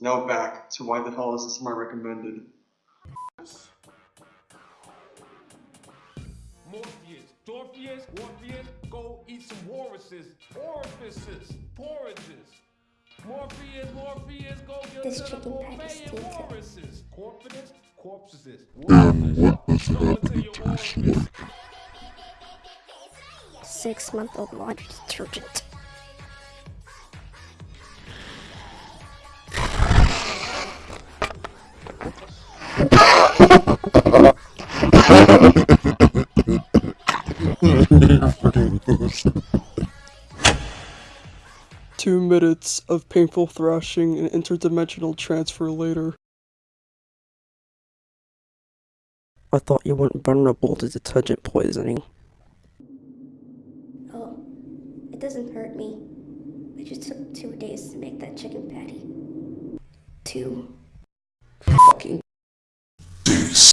patience. Now back to why the hell is this my recommended? Morpheus, Dorpheus, Orpheus, go eat some orifices, orifices, porridges. Morpheus, Morpheus, go get This to the chicken patty buffet and it. orifices. Corpidus, corpses. And what is Go into happening to this orifice. Six month old laundry detergent. Two minutes of painful thrashing and interdimensional transfer later. I thought you weren't vulnerable to detergent poisoning. Oh, it doesn't hurt me. It just took two days to make that chicken patty. Two. Fucking